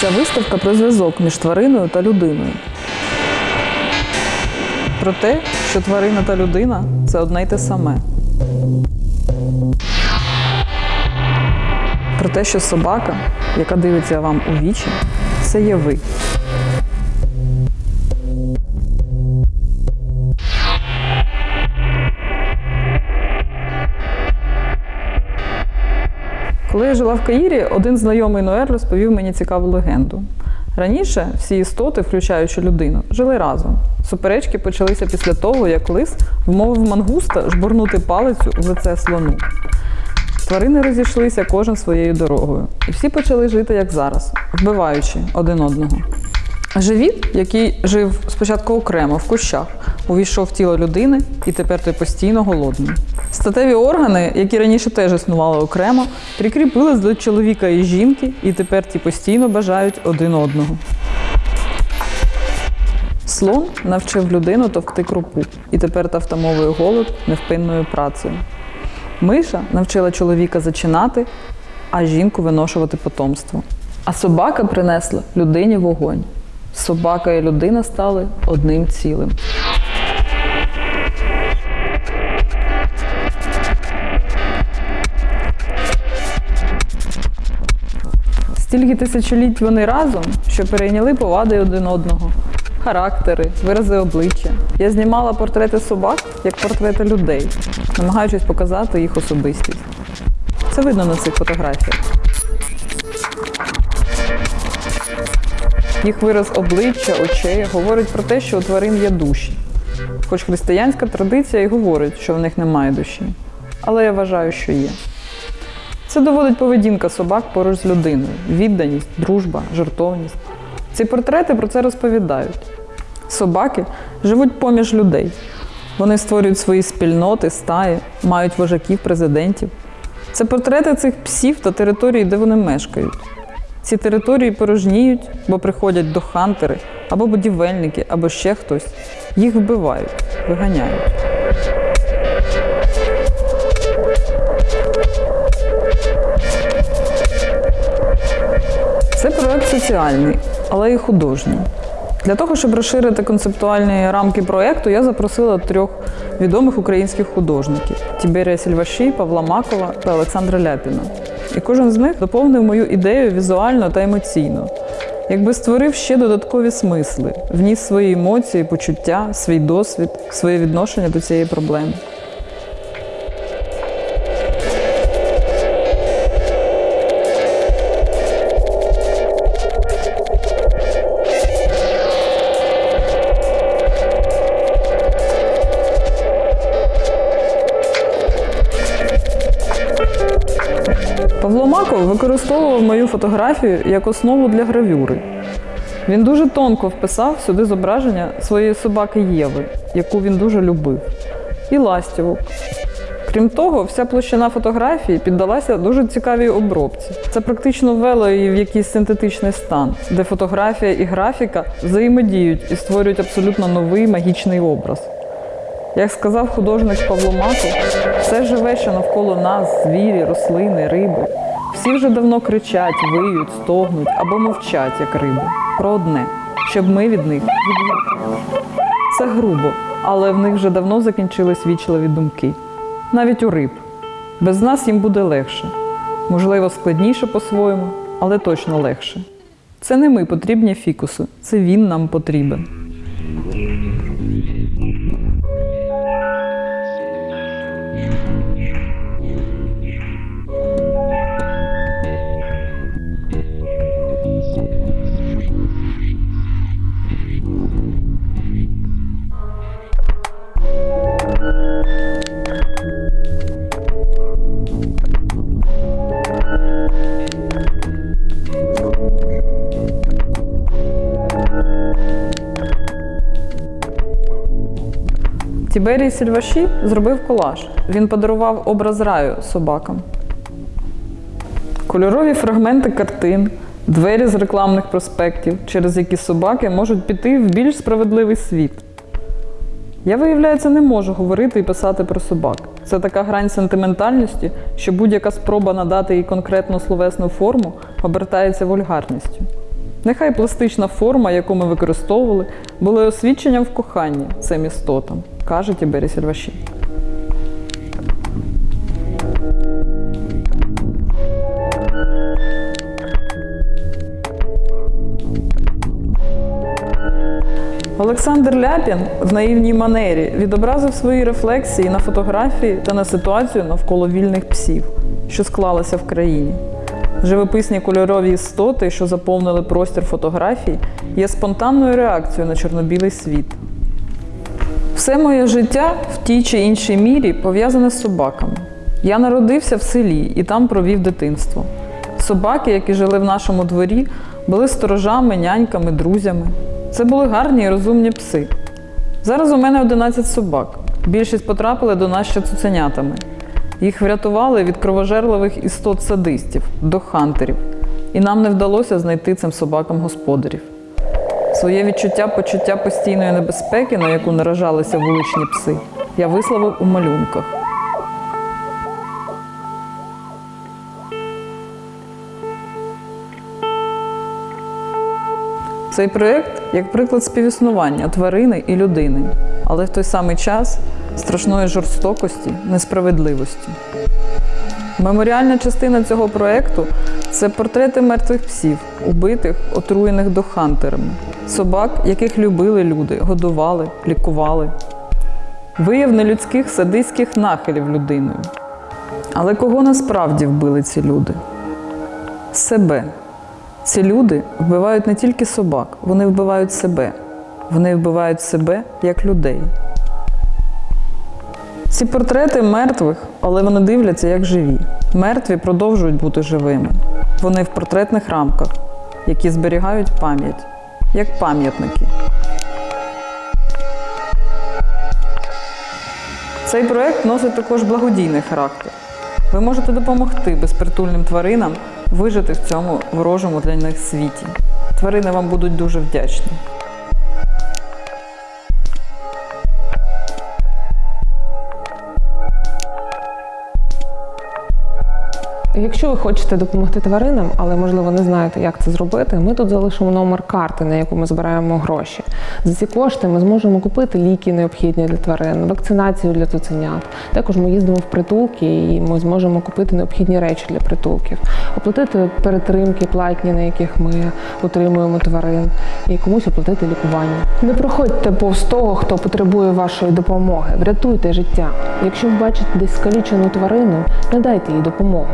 Ця виставка про зв'язок між твариною та людиною. Про те, що тварина та людина це одне й те саме. Про те, що собака, яка дивиться вам у вічі, це є ви. Коли я жила в Каїрі, один знайомий Ноель розповів мені цікаву легенду. Раніше всі істоти, включаючи людину, жили разом. Суперечки почалися після того, як лис вмовив мангуста жбурнути палицю в лице слону. Тварини розійшлися кожен своєю дорогою, і всі почали жити як зараз, вбиваючи один одного. Живіт, який жив спочатку окремо в кущах, увійшов в тіло людини, і тепер той постійно голодний. Статеві органи, які раніше теж існували окремо, прикріпились до чоловіка і жінки, і тепер ті постійно бажають один одного. Слон навчив людину товкти крупу, і тепер та втамовує голод невпинною працею. Миша навчила чоловіка зачинати, а жінку виношувати потомство. А собака принесла людині вогонь. Собака і людина стали одним цілим. Стільки тисячоліть вони разом, що перейняли повади один одного, характери, вирази обличчя. Я знімала портрети собак як портрети людей, намагаючись показати їх особистість. Це видно на цих фотографіях. Їх вираз обличчя, очей говорить про те, що у тварин є душі. Хоч християнська традиція і говорить, що в них немає душі. Але я вважаю, що є. Це доводить поведінка собак поруч з людиною: відданість, дружба, жертовність. Ці портрети про це розповідають. Собаки живуть поміж людей. Вони створюють свої спільноти, стаї, мають вожаків, президентів. Це портрети цих псів та території, де вони мешкають. Ці території порожніють, бо приходять до хантери, або будівельники, або ще хтось. Їх вбивають, виганяють. Соціальний, але і художній. Для того, щоб розширити концептуальні рамки проєкту, я запросила трьох відомих українських художників: Тіберія Сільваші, Павла Макова та Олександра Ляпіна. І кожен з них доповнив мою ідею візуально та емоційно, якби створив ще додаткові смисли, вніс свої емоції, почуття, свій досвід, своє відношення до цієї проблеми. Павло Маков використовував мою фотографію як основу для гравюри. Він дуже тонко вписав сюди зображення своєї собаки Єви, яку він дуже любив, і ластівок. Крім того, вся площина фотографії піддалася дуже цікавій обробці. Це практично ввело її в якийсь синтетичний стан, де фотографія і графіка взаємодіють і створюють абсолютно новий магічний образ. Як сказав художник Павло Маков, все живе, що навколо нас, звірі, рослини, риби. Всі вже давно кричать, виють, стогнуть або мовчать, як риби. Про одне, щоб ми від них від'їхали. Це грубо, але в них вже давно закінчились вічливі думки. Навіть у риб. Без нас їм буде легше. Можливо, складніше по-своєму, але точно легше. Це не ми потрібні фікусу, це він нам потрібен. Тіберій Сільваші зробив колаж. Він подарував образ раю собакам. Кольорові фрагменти картин, двері з рекламних проспектів, через які собаки можуть піти в більш справедливий світ. Я, виявляється, не можу говорити і писати про собак. Це така грань сентиментальності, що будь-яка спроба надати їй конкретну словесну форму обертається вульгарністю. Нехай пластична форма, яку ми використовували, була освідченням в коханні цим істотам, каже Тібері Сільваші. Олександр Ляпін в наївній манері відобразив свої рефлексії на фотографії та на ситуацію навколо вільних псів, що склалася в країні. Живописні кольорові істоти, що заповнили простір фотографій, є спонтанною реакцією на чорнобілий світ. Все моє життя в тій чи іншій мірі пов'язане з собаками. Я народився в селі і там провів дитинство. Собаки, які жили в нашому дворі, були сторожами, няньками, друзями. Це були гарні і розумні пси. Зараз у мене 11 собак. Більшість потрапили до нас ще цуценятами. Їх врятували від кровожерливих істот садистів, до хантерів, і нам не вдалося знайти цим собакам господарів. Своє відчуття почуття постійної небезпеки, на яку наражалися вуличні пси, я висловив у малюнках. Цей проєкт як приклад співіснування тварини і людини, але в той самий час страшної жорстокості, несправедливості. Меморіальна частина цього проєкту це портрети мертвих псів, убитих, отруєних дохантерами, собак, яких любили люди, годували, лікували. Вияв нелюдських садистських нахилів людиною. Але кого насправді вбили ці люди? Себе. Ці люди вбивають не тільки собак, вони вбивають себе. Вони вбивають себе як людей. Ці портрети мертвих, але вони дивляться як живі. Мертві продовжують бути живими. Вони в портретних рамках, які зберігають пам'ять, як пам'ятники. Цей проект носить також благодійний характер. Ви можете допомогти безпритульним тваринам вижити в цьому ворожому для них світі. Тварини вам будуть дуже вдячні. Якщо ви хочете допомогти тваринам, але можливо не знаєте, як це зробити, ми тут залишимо номер карти, на яку ми збираємо гроші. За ці кошти ми зможемо купити ліки необхідні для тварин, вакцинацію для цуценят. Також ми їздимо в притулки і ми зможемо купити необхідні речі для притулків, оплатити перетримки платні, на яких ми утримуємо тварин, і комусь оплатити лікування. Не проходьте повз того, хто потребує вашої допомоги. Врятуйте життя. Якщо ви бачите десь скалічену тварину, надайте їй допомогу.